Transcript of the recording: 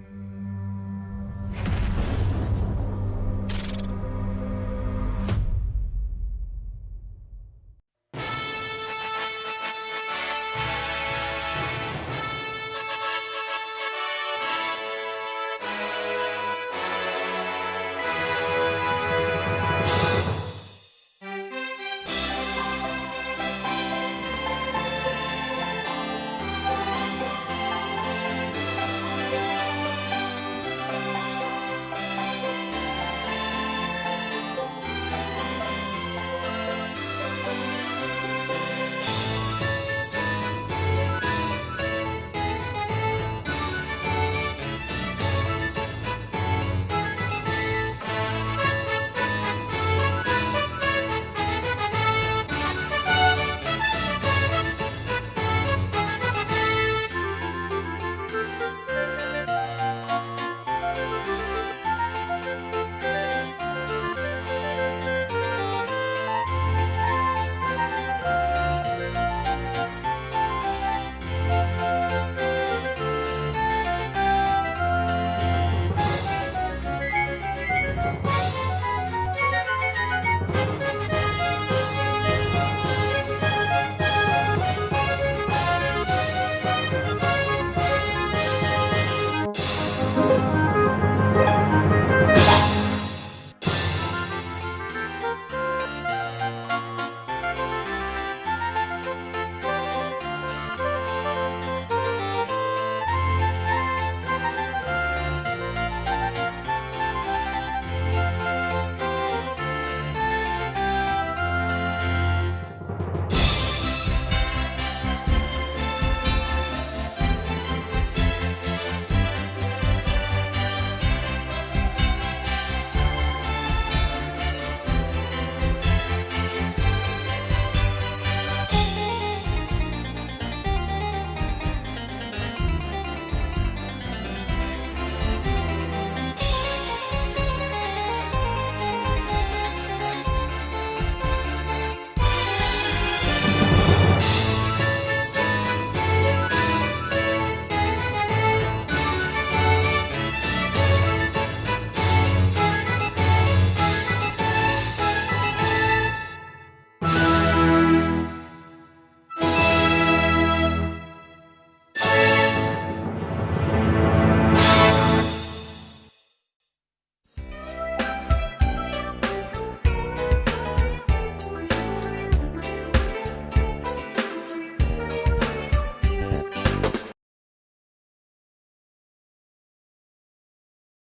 you